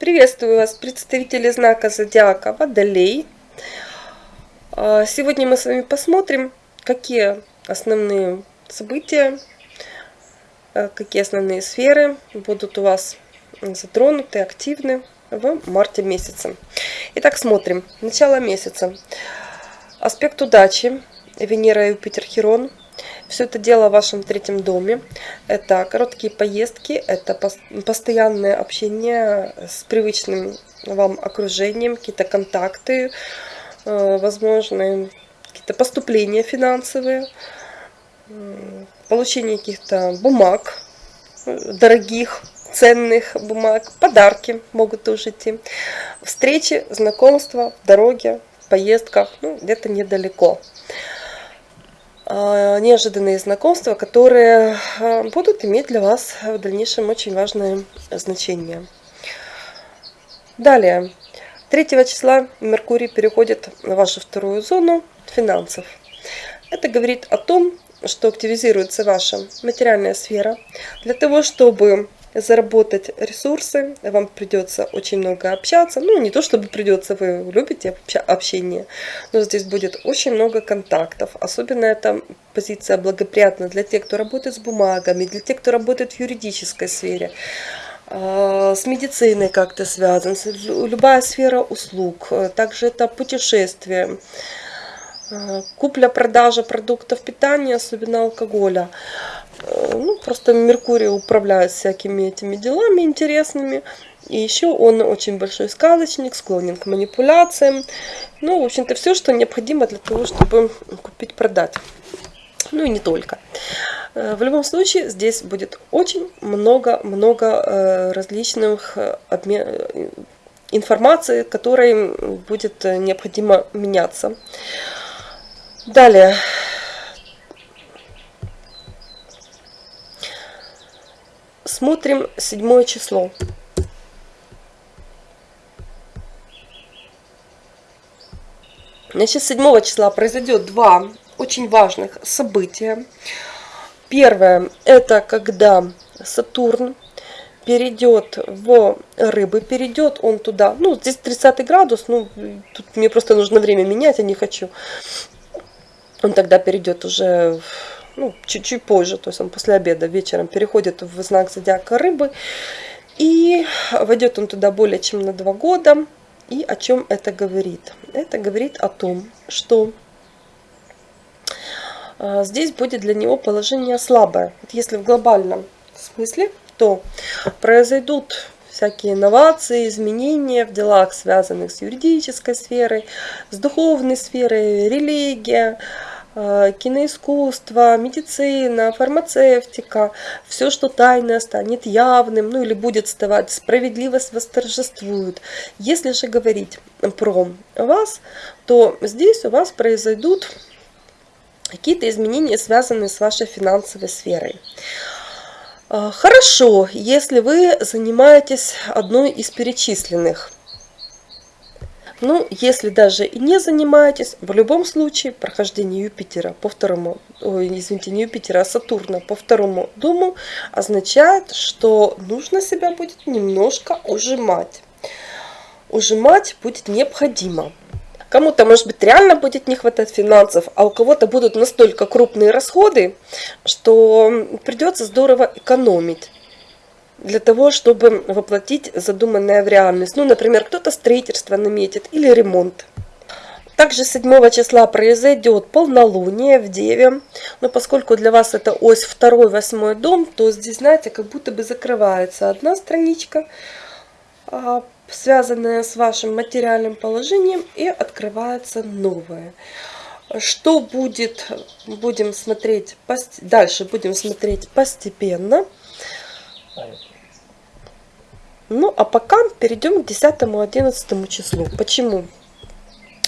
Приветствую вас, представители знака Зодиака Водолей. А, сегодня мы с вами посмотрим, какие основные события, а, какие основные сферы будут у вас затронуты, активны в марте месяце. Итак, смотрим. Начало месяца. Аспект удачи. Венера, Юпитер, Херон. Все это дело в вашем третьем доме. Это короткие поездки, это постоянное общение с привычным вам окружением, какие-то контакты, э, возможно, какие-то поступления финансовые, получение каких-то бумаг, дорогих, ценных бумаг, подарки могут тоже идти, встречи, знакомства в поездках, ну, где-то недалеко. А, неожиданные знакомства, которые а, будут иметь для вас в дальнейшем очень важное значение. Далее, 3 числа Меркурий переходит в вашу вторую зону финансов. Это говорит о том, что активизируется ваша материальная сфера для того, чтобы заработать ресурсы, вам придется очень много общаться. Ну, не то чтобы придется, вы любите общение, но здесь будет очень много контактов. Особенно эта позиция благоприятна для тех, кто работает с бумагами, для тех, кто работает в юридической сфере а, с медициной как-то связан, любая сфера услуг, также это путешествие, а, купля-продажа продуктов питания, особенно алкоголя. Э, ну, просто Меркурий управляет всякими этими делами интересными. И еще он очень большой сказочник, склонен к манипуляциям. Ну, в общем-то, все, что необходимо для того, чтобы купить-продать. Ну и не только. Э, в любом случае, здесь будет очень много-много э, различных информации, которой будет необходимо меняться. Далее. Смотрим седьмое число. Значит, 7 числа произойдет два очень важных события. Первое, это когда Сатурн перейдет в рыбы, перейдет он туда, ну, здесь 30 градус, ну, тут мне просто нужно время менять, я не хочу. Он тогда перейдет уже ну, чуть-чуть позже, то есть он после обеда вечером переходит в знак зодиака рыбы. И войдет он туда более чем на два года. И о чем это говорит? Это говорит о том, что а, здесь будет для него положение слабое. Вот если в глобальном смысле, то произойдут всякие инновации, изменения в делах, связанных с юридической сферой, с духовной сферой, религия, киноискусство, медицина, фармацевтика, все, что тайное, станет явным, ну или будет вставать, справедливость восторжествует. Если же говорить про вас, то здесь у вас произойдут какие-то изменения, связанные с вашей финансовой сферой. Э, хорошо, если вы занимаетесь одной из перечисленных – ну, если даже и не занимаетесь, в любом случае прохождение Юпитера по второму, ой, извините, не Юпитера, а Сатурна по второму дому означает, что нужно себя будет немножко ужимать. Ужимать будет необходимо. Кому-то, может быть, реально будет не хватать финансов, а у кого-то будут настолько крупные расходы, что придется здорово экономить для того, чтобы воплотить задуманное в реальность. Ну, например, кто-то строительство наметит или ремонт. Также 7 числа произойдет полнолуние в Деве. Но поскольку для вас это ось 2-8 дом, то здесь, знаете, как будто бы закрывается одна страничка, а, связанная с вашим материальным положением, и открывается новая. Что будет, будем смотреть, дальше будем смотреть постепенно. Ну, а пока перейдем к 10-11 числу. Почему?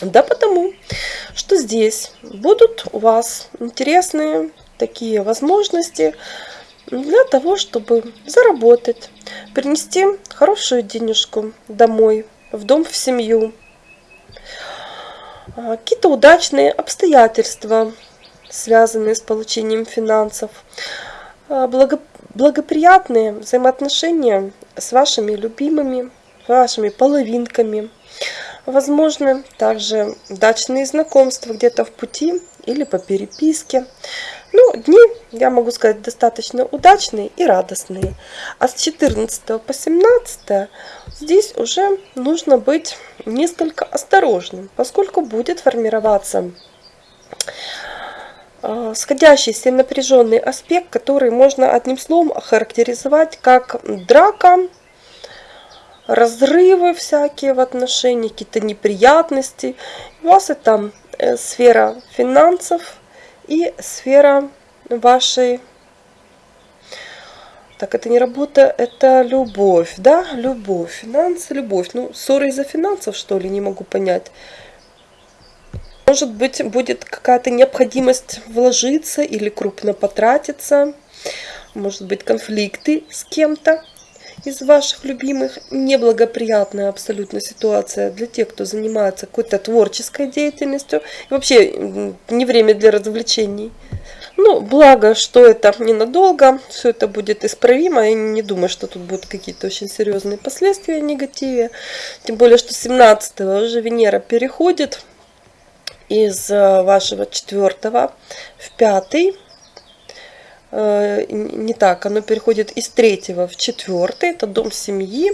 Да потому, что здесь будут у вас интересные такие возможности для того, чтобы заработать, принести хорошую денежку домой, в дом, в семью. А, какие-то удачные обстоятельства, связанные с получением финансов, благоприятные взаимоотношения с вашими любимыми, вашими половинками. Возможно, также дачные знакомства где-то в пути или по переписке. Ну, дни, я могу сказать, достаточно удачные и радостные. А с 14 по 17 здесь уже нужно быть несколько осторожным, поскольку будет формироваться э, сходящийся напряженный аспект, который можно одним словом охарактеризовать как драка, разрывы всякие в отношениях, какие-то неприятности. У вас это э, сфера финансов и сфера вашей... Так, это не работа, это любовь, да? Любовь, финансы, любовь. Ну, ссоры из-за финансов, что ли, не могу понять. Может быть, будет какая-то необходимость вложиться или крупно потратиться. Может быть, конфликты с кем-то из ваших любимых неблагоприятная абсолютно ситуация для тех, кто занимается какой-то творческой деятельностью. И вообще не время для развлечений. Ну, благо, что это ненадолго, все это будет исправимо. Я не думаю, что тут будут какие-то очень серьезные последствия негативе. Тем более, что 17 уже Венера переходит из э, вашего четвертого в пятый. Э, не так, оно переходит из третьего в четвертый, это дом семьи.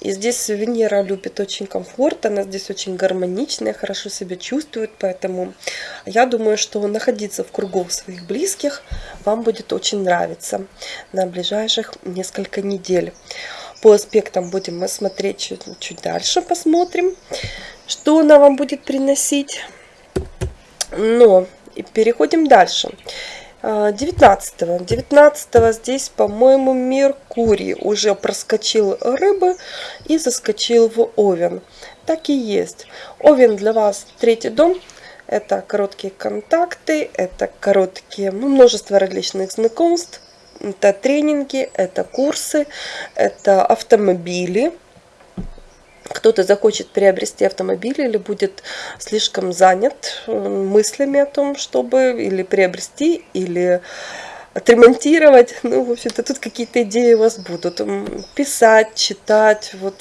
И здесь Венера любит очень комфорт, она здесь очень гармоничная, хорошо себя чувствует, поэтому я думаю, что находиться в кругу своих близких вам будет очень нравиться на ближайших несколько недель. По аспектам будем мы смотреть чуть, чуть дальше, посмотрим, что она вам будет приносить. Но переходим дальше. 19 -го. 19 здесь, по-моему, Меркурий уже проскочил рыбы и заскочил в Овен. Так и есть. Овен для вас третий дом. Это короткие контакты, это короткие, ну, множество различных знакомств, это тренинги, это курсы, это автомобили кто-то захочет приобрести автомобиль или будет слишком занят э, мыслями о том, чтобы или приобрести, или отремонтировать. Ну, в общем-то, тут какие-то идеи у вас будут. Писать, читать, вот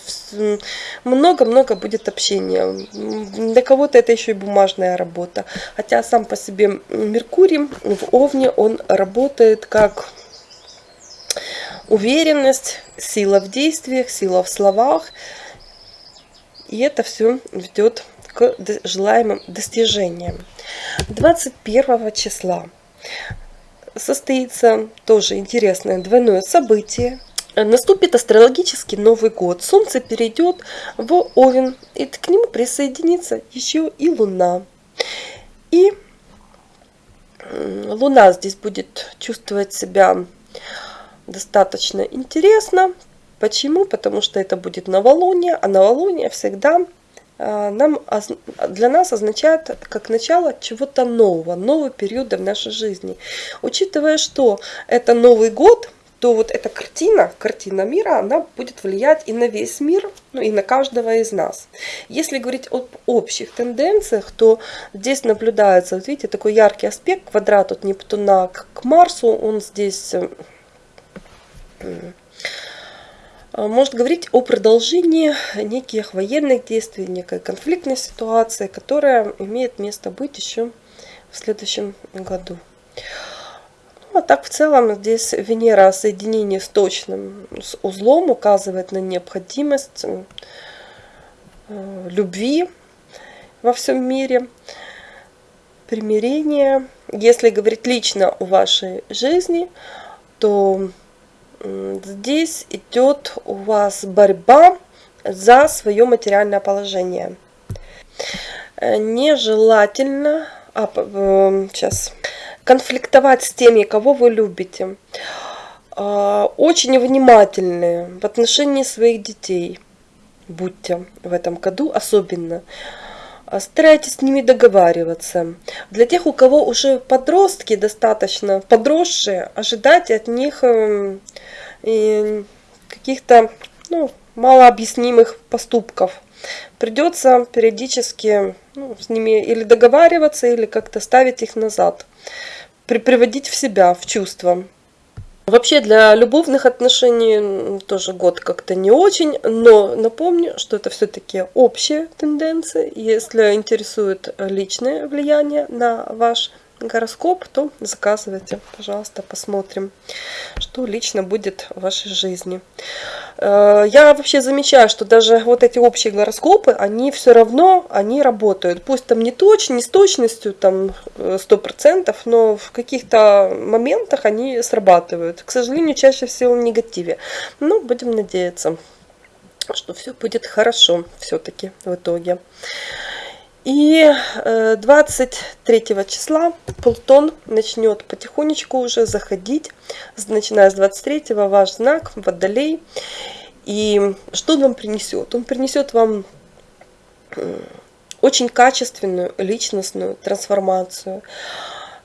много-много будет общения. Для кого-то это еще и бумажная работа. Хотя сам по себе Меркурий в Овне, он работает как уверенность, сила в действиях, сила в словах. И это все ведет к желаемым достижениям. 21 числа состоится тоже интересное двойное событие. Наступит астрологический Новый год. Солнце перейдет в Овен, и к нему присоединится еще и Луна. И Луна здесь будет чувствовать себя достаточно интересно, Почему? Потому что это будет новолуние, а новолуние всегда а, нам, для нас означает как начало чего-то нового, нового периода в нашей жизни. Учитывая, что это Новый год, то вот эта картина, картина мира, она будет влиять и на весь мир, ну и на каждого из нас. Если говорить об общих тенденциях, то здесь наблюдается, вот видите, такой яркий аспект, квадрат от Нептуна к Марсу, он здесь э, может говорить о продолжении неких военных действий, некой конфликтной ситуации, которая имеет место быть еще в следующем году. Ну, а так в целом здесь Венера соединение с точным с узлом указывает на необходимость э, любви во всем мире, примирения. Если говорить лично о вашей жизни, то здесь идет у вас борьба за свое материальное положение. Э, нежелательно а, сейчас, конфликтовать с теми, кого вы любите. А, очень внимательны в отношении своих детей. Будьте в этом году особенно. Старайтесь с ними договариваться. Для тех, у кого уже подростки достаточно подросшие, ожидайте от них эм, каких-то ну, малообъяснимых поступков. Придется периодически ну, с ними или договариваться, или как-то ставить их назад. При, приводить в себя, в чувство. Вообще для любовных отношений тоже год как-то не очень, но напомню, что это все-таки общая тенденция. Если интересует личное влияние на ваш гороскоп, то заказывайте, пожалуйста, посмотрим, что лично будет в вашей жизни. Э, я вообще замечаю, что даже вот эти общие гороскопы, они все равно, они работают. Пусть там не точно, не с точностью там 100%, э, но в каких-то моментах они срабатывают. К сожалению, чаще всего в негативе. Но будем надеяться, что все будет хорошо все-таки в итоге. И 23 э, числа Плутон начнет потихонечку уже заходить, начиная с 23 ваш знак Водолей. И что он вам принесет? Он принесет вам очень качественную личностную трансформацию.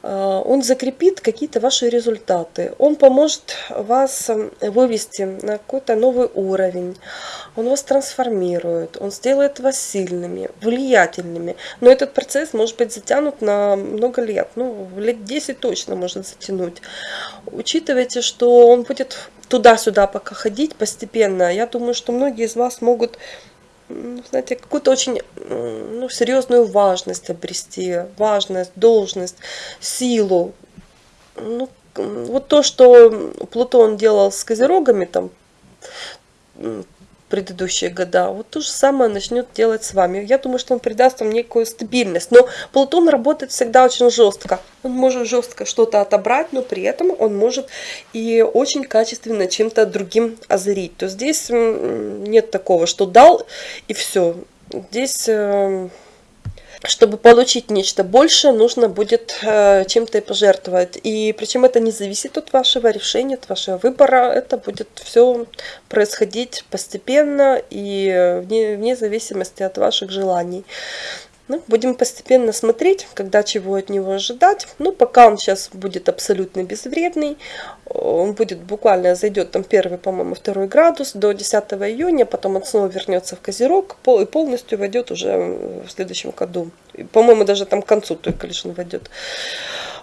Э, он закрепит какие-то ваши результаты, он поможет вас эм, вывести на какой-то новый уровень, он вас трансформирует, он сделает вас сильными, влиятельными. Но этот процесс может быть затянут на много лет, ну, лет 10 точно может затянуть. Учитывайте, что он будет туда-сюда пока ходить постепенно. Я думаю, что многие из вас могут знаете, какую-то очень ну, серьезную важность обрести, важность, должность, силу. Ну, вот то, что Плутон делал с козерогами там предыдущие года, вот то же самое начнет делать с вами. Я думаю, что он придаст вам некую стабильность. Но Плутон работает всегда очень жестко. Он может жестко что-то отобрать, но при этом он может и очень качественно чем-то другим озарить. То здесь нет такого, что дал и все. Здесь э, чтобы получить нечто большее, нужно будет э, чем-то и пожертвовать. И причем это не зависит от вашего решения, от вашего выбора. Это будет все происходить постепенно и вне, вне зависимости от ваших желаний. Ну, будем постепенно смотреть, когда чего от него ожидать. Ну, пока он сейчас будет абсолютно безвредный. Он будет буквально зайдет там первый, по-моему, второй градус до 10 июня. Потом он снова вернется в Козерог и полностью войдет уже в следующем году. По-моему, даже там к концу только лишь он войдет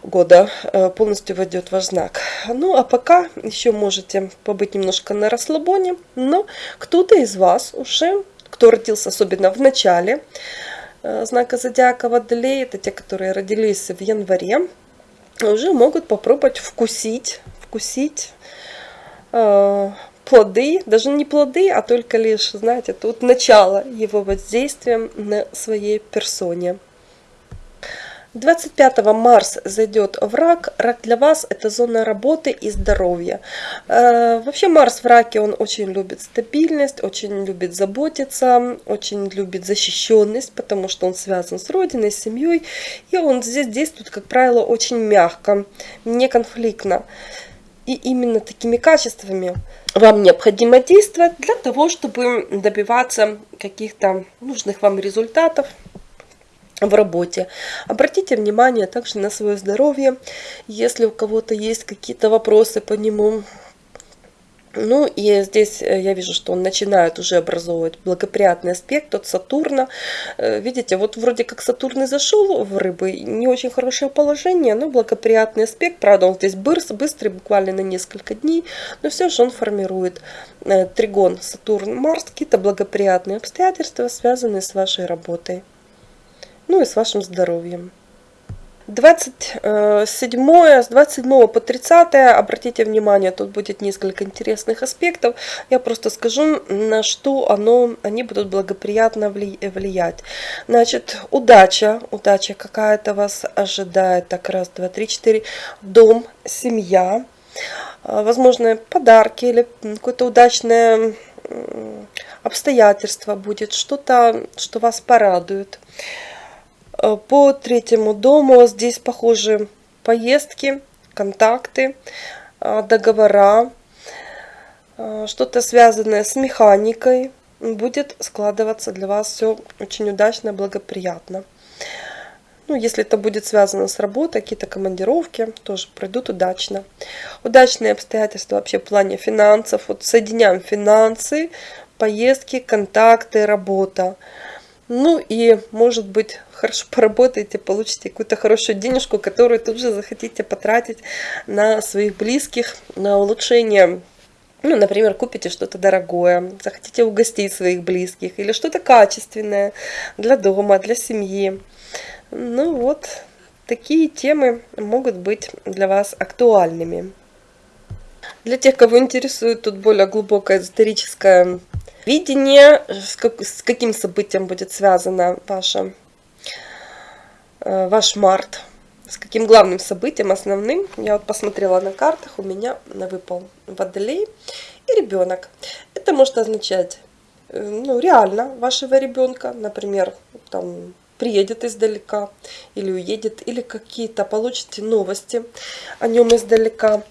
года э, полностью войдет ваш знак. Ну, а пока еще можете побыть немножко на расслабоне. Но кто-то из вас уже, кто родился особенно в начале, знака зодиака Водолей, это те, которые родились в январе, уже могут попробовать вкусить, вкусить э, плоды, даже не плоды, а только лишь, знаете, тут начало его воздействия на своей персоне. 25 Марс зайдет в рак. Рак для вас это зона работы и здоровья. Э, вообще Марс в раке, он очень любит стабильность, очень любит заботиться, очень любит защищенность, потому что он связан с родиной, с семьей. И он здесь действует, как правило, очень мягко, не конфликтно. И именно такими качествами вам необходимо действовать для того, чтобы добиваться каких-то нужных вам результатов, в работе. Обратите внимание также на свое здоровье, если у кого-то есть какие-то вопросы по нему. Ну и здесь э, я вижу, что он начинает уже образовывать благоприятный аспект от Сатурна. Э, видите, вот вроде как Сатурн и зашел в рыбы, не очень хорошее положение, но благоприятный аспект. Правда, он здесь быстр, быстрый, буквально на несколько дней, но все же он формирует э, тригон Сатурн-Марс, какие-то благоприятные обстоятельства, связанные с вашей работой ну и с вашим здоровьем. 27 с 27 по 30 обратите внимание тут будет несколько интересных аспектов. Я просто скажу на что оно они будут благоприятно влиять. Значит удача удача какая-то вас ожидает. Так раз два три четыре. Дом семья. Возможно подарки или какое-то удачное обстоятельство будет что-то что вас порадует. Э, по третьему дому здесь похожи поездки, контакты, э, договора, э, что-то связанное с механикой. Будет складываться для вас все очень удачно, благоприятно. Ну, если это будет связано с работой, какие-то командировки тоже пройдут удачно. Удачные обстоятельства вообще в плане финансов. Вот соединяем финансы, поездки, контакты, работа. Ну и, может быть, хорошо поработаете, получите какую-то хорошую денежку, которую тут же захотите потратить на своих близких, на улучшение ну, например, купите что-то дорогое, захотите угостить своих близких или что-то качественное для дома, для семьи. Ну вот, такие темы могут быть для вас актуальными. Для тех, кого интересует тут более глубокое эзотерическое видение, с, как, с каким событием будет связано ваше, э, ваш март, с каким главным событием, основным. Я вот посмотрела на картах, у меня выпал водолей и ребенок. Это может означать э, ну, реально вашего ребенка, например, там приедет издалека или уедет, или какие-то получите новости о нем издалека.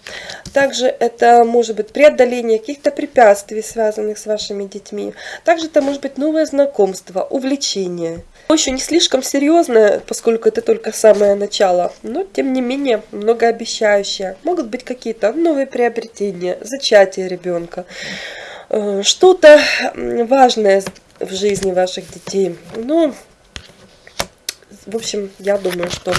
Также это может быть преодоление каких-то препятствий, связанных с вашими детьми. Также это может быть новое знакомство, увлечение. Еще не слишком серьезное, поскольку это только самое начало, но тем не менее многообещающее. Могут быть какие-то новые приобретения, зачатие ребенка, э, что-то важное в жизни ваших детей. Ну, в общем, я думаю, что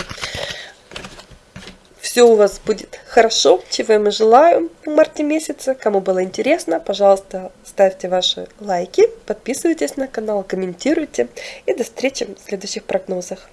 все у вас будет хорошо, чего я желаю в марте месяце. Кому было интересно, пожалуйста, ставьте ваши лайки, подписывайтесь на канал, комментируйте. И до встречи в следующих прогнозах.